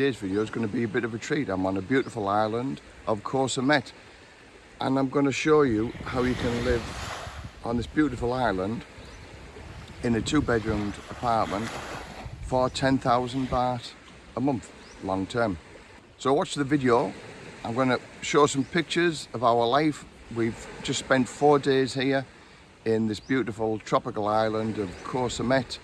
today's video is going to be a bit of a treat. I'm on a beautiful island of Koh and I'm going to show you how you can live on this beautiful island in a two bedroomed apartment for 10,000 baht a month long term. So watch the video. I'm going to show some pictures of our life. We've just spent four days here in this beautiful tropical island of Samet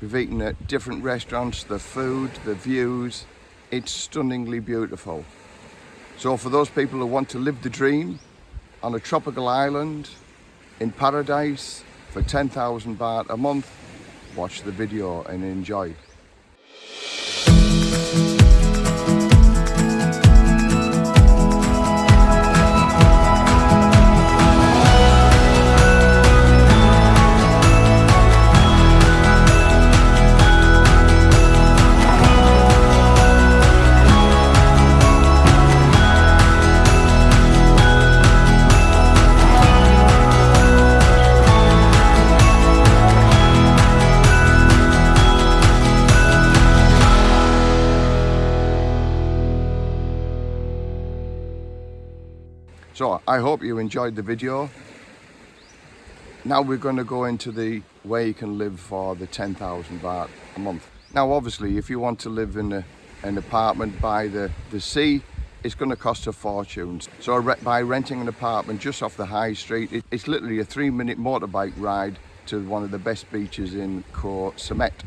We've eaten at different restaurants, the food, the views, it's stunningly beautiful. So for those people who want to live the dream on a tropical island in paradise for 10,000 baht a month, watch the video and enjoy. So I hope you enjoyed the video. Now we're going to go into the way you can live for the 10,000 baht a month. Now obviously if you want to live in a, an apartment by the, the sea, it's going to cost a fortune. So by renting an apartment just off the high street, it, it's literally a three minute motorbike ride to one of the best beaches in Koh Samet.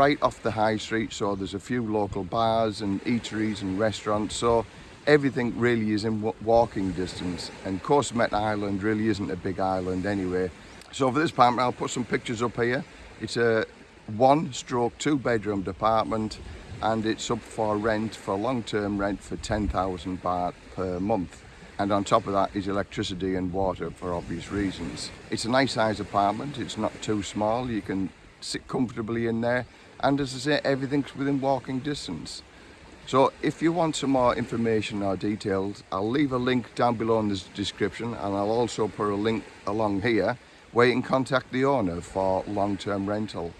Right off the high street so there's a few local bars and eateries and restaurants so everything really is in walking distance. And Koh Samet Island really isn't a big island anyway. So for this apartment I'll put some pictures up here. It's a one stroke two bedroom apartment and it's up for rent for long-term rent for 10,000 baht per month. And on top of that is electricity and water for obvious reasons. It's a nice size apartment, it's not too small, you can sit comfortably in there. And as I say everything's within walking distance. So if you want some more information or details I'll leave a link down below in the description and I'll also put a link along here where you can contact the owner for long-term rental.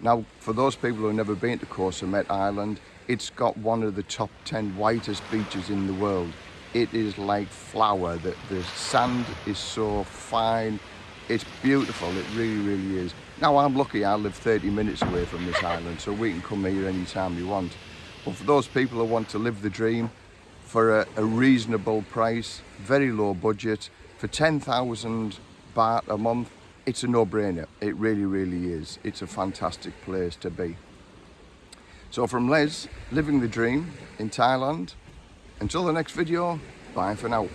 Now for those people who have never been to Koh Island it's got one of the top 10 whitest beaches in the world. It is like flour. The, the sand is so fine it's beautiful it really really is. Now I'm lucky I live 30 minutes away from this island so we can come here anytime we want. But for those people who want to live the dream for a, a reasonable price very low budget for 10,000 baht a month it's a no-brainer. It really really is. It's a fantastic place to be. So from Les living the dream in Thailand. Until the next video bye for now